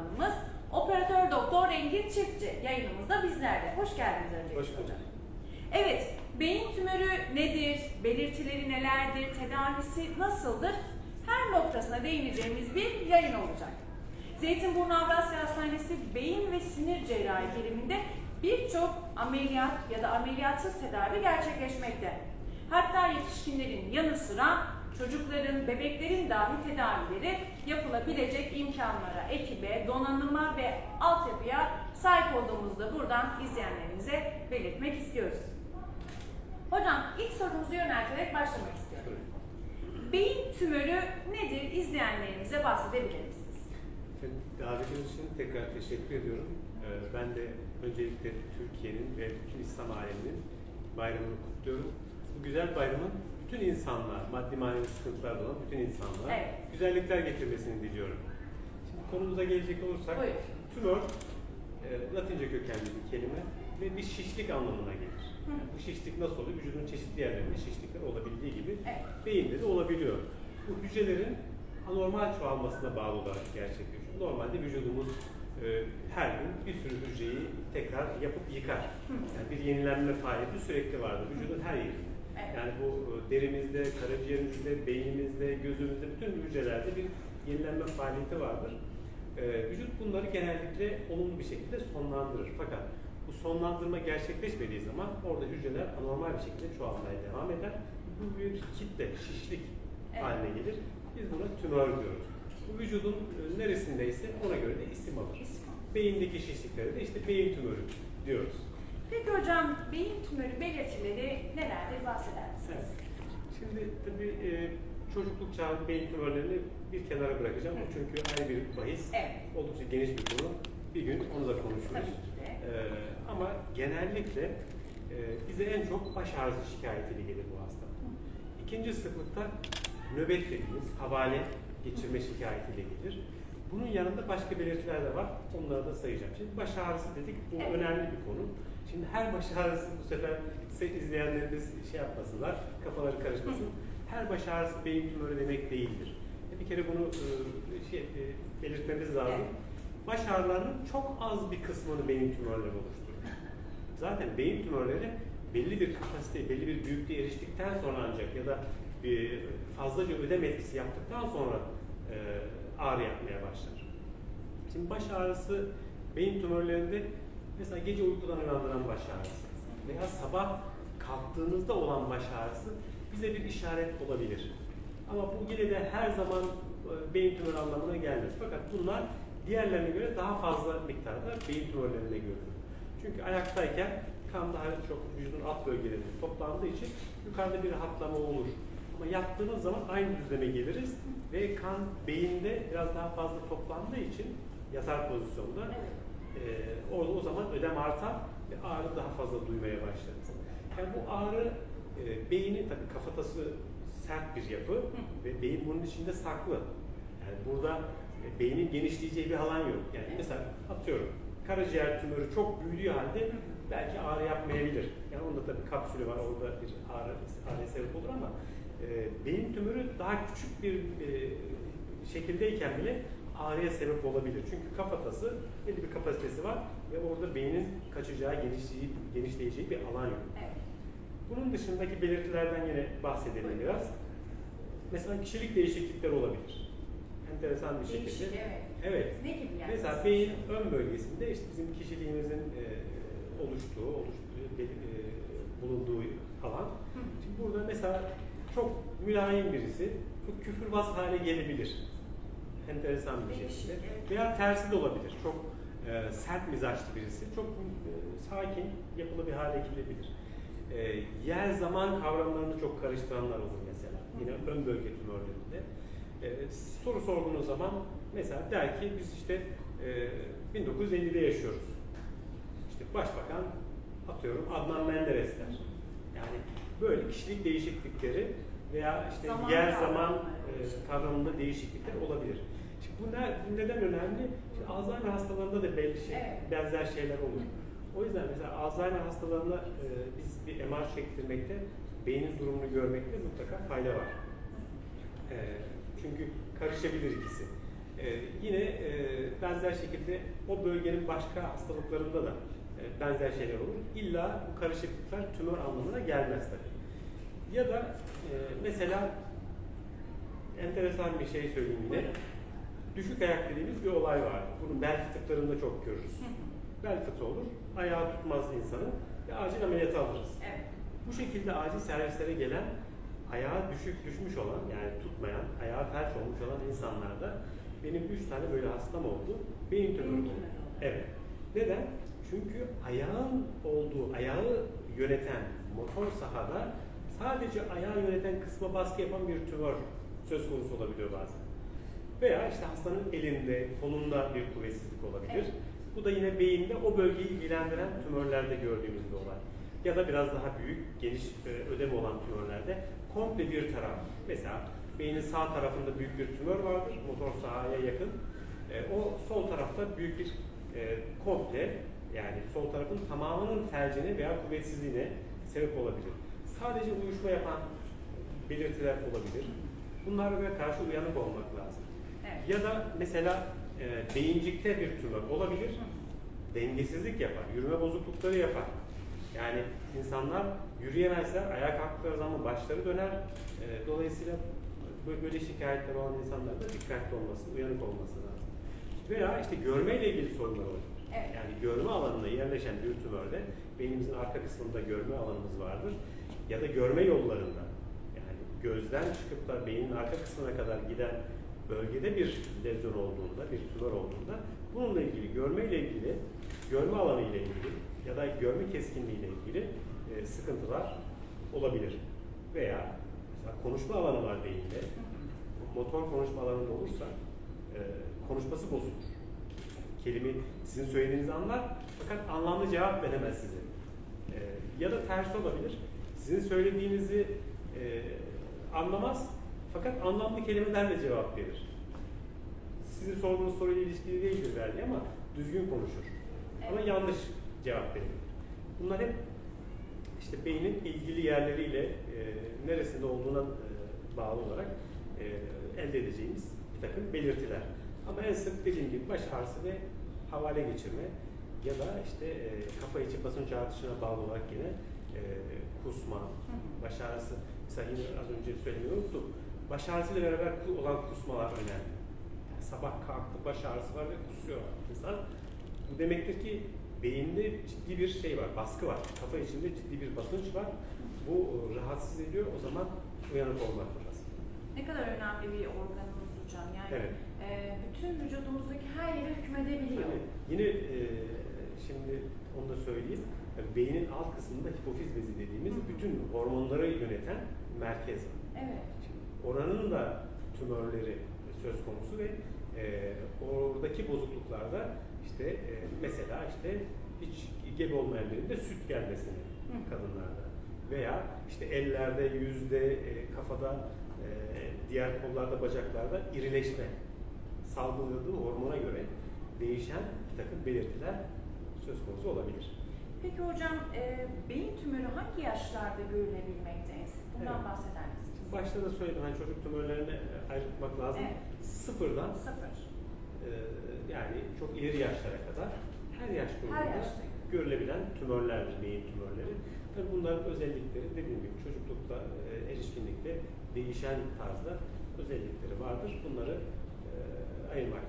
uzmanımız Operatör Doktor Engin Çiftçi yayınımızda bizlerle. Hoş geldiniz öncelikle Hoş bulduk. hocam. Evet, beyin tümörü nedir, belirtileri nelerdir, tedavisi nasıldır? Her noktasına değineceğimiz bir yayın olacak. Zeytinburnu Avrasya Hastanesi beyin ve sinir cerrahi biriminde birçok ameliyat ya da ameliyatsız tedavi gerçekleşmekte. Hatta yetişkinlerin yanı sıra çocukların, bebeklerin dahi tedavileri yapılabilecek imkanlara, ekibe, donanıma ve altyapıya sahip olduğumuzu da buradan izleyenlerimize belirtmek istiyoruz. Hocam ilk sorumuzu yönelterek başlamak istiyorum. Beyin tümörü nedir? İzleyenlerimize bahsedebilir misiniz? Davetiniz için tekrar teşekkür ediyorum. Ee, Ben de öncelikle Türkiye'nin ve bütün İslam aleminin bayramını kutluyorum. Bu güzel bayramın bütün insanlar, maddi manevi sıkıntılarda olan bütün insanlara Evet. güzellikler getirmesini diliyorum. Şimdi konumuza gelecek olursak, Buyurun. tümör e, Latince kökenli bir kelime ve bir şişlik anlamına gelir. Hı. Bu şişlik nasıl oluyor? Vücudun çeşitli yerlerinde şişlikler olabildiği gibi Evet. beyinde de olabiliyor. Bu hücrelerin anormal çoğalmasına bağlı olarak gerçekleşiyor. Normalde vücudumuz e, her gün bir sürü hücreyi tekrar yapıp yıkar. Hı. Yani bir yenilenme faaliyeti sürekli vardır vücudun her yerinde. Evet. Yani bu e, derimizde, karaciğerimizde, beynimizde, gözümüzde, bütün hücrelerde bir yenilenme faaliyeti vardır. E, vücut bunları genellikle olumlu bir şekilde sonlandırır. Fakat bu sonlandırma gerçekleşmediği zaman orada hücreler anormal bir şekilde çoğalmaya devam eder. Bu bir kitle, şişlik Evet. haline gelir. Biz buna tümör diyoruz. Bu vücudun e, neresindeyse ona göre de isim alır. İsim. Beyindeki şişliklere de işte beyin tümörü diyoruz. Peki hocam beyin tümörü belirtileri nelerdir bahseder misiniz? Evet. Şimdi tabii e, çocukluk çağı beyin tümörlerini bir kenara bırakacağım. O çünkü ayrı bir bahis. Evet. Oldukça geniş bir konu. Bir gün onu da konuşuruz. Tabii ki de. E, ama genellikle e, bize en çok baş ağrısı şikayetiyle gelir bu hasta. İkinci sıklıkta nöbet dediğimiz havale geçirme şikayetiyle gelir. Bunun yanında başka belirtiler de var. Onları da sayacağım. Şimdi baş ağrısı dedik. Bu Evet. önemli bir konu. Şimdi her baş ağrısı bu sefer se- izleyenlerimiz şey yapmasınlar, kafaları karışmasın. Her baş ağrısı beyin tümörü demek değildir. Bir kere bunu e, şey, e, belirtmemiz lazım. Evet. Baş ağrılarının çok az bir kısmını beyin tümörleri oluşturur. Zaten beyin tümörleri belli bir kapasite, belli bir büyüklüğe eriştikten sonra ancak ya da fazlaca ödem etkisi yaptıktan sonra e, ağrı yapmaya başlar. Şimdi baş ağrısı beyin tümörlerinde mesela gece uykudan uyandıran baş ağrısı veya sabah kalktığınızda olan baş ağrısı bize bir işaret olabilir. Ama bu yine de her zaman e, beyin tümörü anlamına gelmez. Fakat bunlar diğerlerine göre daha fazla miktarda beyin tümörlerinde görülür. Çünkü ayaktayken kan daha çok vücudun alt bölgelerinde toplandığı için yukarıda bir rahatlama olur. Ama yattığımız zaman aynı düzleme geliriz ve kan beyinde biraz daha fazla toplandığı için yatar pozisyonda e, orada o zaman ödem artar ve ağrı daha fazla duymaya başlarız. Yani bu ağrı e, beynin tabii kafatası sert bir yapı ve beyin bunun içinde saklı. Yani burada e, beynin genişleyeceği bir alan yok. Yani mesela atıyorum karaciğer tümörü çok büyüdüğü halde belki ağrı yapmayabilir. Yani onda tabii kapsülü var, orada bir ağrı, ağrıya sebep olur ama e, beyin tümörü daha küçük bir e, şekildeyken bile ağrıya sebep olabilir. Çünkü kafatası belli bir kapasitesi var ve orada beynin kaçacağı, genişleyeceği, genişleyeceği bir alan yok. Evet. Bunun dışındaki belirtilerden yine bahsedelim biraz. Mesela kişilik değişiklikleri olabilir. Enteresan bir şekilde. Değişik, evet. Evet. Ne gibi yani? Mesela beyin ön bölgesinde işte bizim kişiliğimizin e, oluştuğu, oluştuğu, e, bulunduğu alan. Hı. Şimdi burada mesela çok mülayim birisi çok küfürbaz hale gelebilir. Enteresan bir şekilde. Veya tersi de olabilir. Çok e, sert mizaçlı birisi. Çok e, sakin, yapılı bir hale gelebilir. E, yer zaman kavramlarını çok karıştıranlar olur mesela. Yine ön bölge tümörlerinde. E, soru sorduğunuz zaman mesela der ki biz işte e, 1950'de yaşıyoruz. İşte başbakan atıyorum Adnan Menderes der. Yani böyle kişilik değişiklikleri veya işte Zaman yer kavramı. zaman e, kavramında değişiklikler olabilir. Şimdi bu, ne, bu neden önemli? Şimdi Alzheimer hastalarında da belli şey, Evet. benzer şeyler olur. O yüzden mesela Alzheimer hastalarına e, biz bir MR çektirmekte, beynin durumunu görmekte mutlaka fayda var. E, çünkü karışabilir ikisi. e, yine e, benzer şekilde o bölgenin başka hastalıklarında da benzer şeyler olur. İlla bu karışıklıklar tümör anlamına gelmez tabii. Ya da e, mesela enteresan bir şey söyleyeyim yine. Düşük ayak dediğimiz bir olay var. Bunu bel fıtıklarında çok görürüz. Bel fıtığı olur, ayağı tutmaz insanın ve acil ameliyatı alırız. Evet. Bu şekilde acil servislere gelen ayağı düşük düşmüş olan yani tutmayan, ayağı felç olmuş olan insanlarda benim üç tane böyle hastam oldu. Beyin tümörü oldu. Evet. Neden? Çünkü ayağın olduğu, ayağı yöneten motor sahada sadece ayağı yöneten kısma baskı yapan bir tümör söz konusu olabiliyor bazen. Veya işte hastanın elinde, kolunda bir kuvvetsizlik olabilir. Evet. Bu da yine beyinde o bölgeyi ilgilendiren tümörlerde gördüğümüz bir olay. Ya da biraz daha büyük, geniş e, ödemi olan tümörlerde komple bir taraf. Mesela beynin sağ tarafında büyük bir tümör vardır, motor sahaya yakın. E, o sol tarafta büyük bir e, komple, yani sol tarafın tamamının felcine veya kuvvetsizliğine sebep olabilir. Sadece uyuşma yapan belirtiler olabilir. Bunlara karşı uyanık olmak lazım. Evet. Ya da mesela e, beyincikte bir tümör olabilir, dengesizlik yapar, yürüme bozuklukları yapar. Yani insanlar yürüyemezler, ayağa kalktıkları zaman başları döner. E, dolayısıyla böyle, şikayetler olan insanların da dikkatli olması, uyanık olması lazım. Veya işte görmeyle ilgili sorunlar olabilir. Evet. Yani görme alanına yerleşen bir tümörde beynimizin arka kısmında görme alanımız vardır. Ya da görme yollarında yani gözden çıkıp da beynin arka kısmına kadar giden bölgede bir lezyon olduğunda, bir tümör olduğunda bununla ilgili, görme ile ilgili, görme alanı ile ilgili ya da görme keskinliği ile ilgili e, sıkıntılar olabilir. Veya mesela konuşma alanı var beyinde. Motor konuşma alanında olursa e, konuşması bozulur. Kelime sizin söylediğinizi anlar fakat anlamlı cevap veremez size. E, ya da tersi olabilir. Sizin söylediğinizi e, anlamaz fakat anlamlı kelimelerle cevap verir. Sizin sorduğunuz soruyla ilişkili değildir belki ama düzgün konuşur. Ama yanlış cevap verir. Bunlar hep işte beynin ilgili yerleriyle e, neresinde olduğuna e, bağlı olarak e, elde edeceğimiz bir takım belirtiler. Ama en sık dediğim gibi baş ağrısı ve havale geçirme ya da işte e, kafa içi basınç artışına bağlı olarak yine e, kusma, baş ağrısı. Mesela yine az önce söylemeyi unuttum. Baş ağrısıyla beraber olan kusmalar önemli. Yani sabah kalktı baş ağrısı var ve kusuyor insan. Bu demektir ki beyinde ciddi bir şey var, baskı var. Kafa içinde ciddi bir basınç var. Bu e, rahatsız ediyor. O zaman uyanık olmak lazım. Ne kadar önemli bir organımız hocam. Yani Evet. E, bütün vücudumuzdaki her yere hükmedebiliyor. Tabii. Yine e, şimdi onu da söyleyeyim. Yani beynin alt kısmında hipofiz bezi dediğimiz Hı hı. bütün hormonları yöneten merkez var. Evet. Şimdi oranın da tümörleri söz konusu ve e, oradaki bozukluklarda işte e, mesela işte hiç gebe olmayan birinde süt gelmesini Hı. kadınlarda veya işte ellerde, yüzde, e, kafada, e, diğer kollarda, bacaklarda irileşme salgıladığı hormona göre değişen bir takım belirtiler söz konusu olabilir. Peki hocam e, beyin tümörü hangi yaşlarda görülebilmekte? Bundan Evet. bahseder misiniz? Başta da söyledim hani çocuk tümörlerini ayrılmak lazım. Evet. Sıfırdan Sıfır. Ee, yani çok ileri yaşlara kadar her yaş grubunda görülebilen tümörlerdir, beyin tümörleri. Tabii bunların özellikleri dediğim gibi çocuklukta, e, erişkinlikte değişen tarzda özellikleri vardır. Bunları e, ayırmak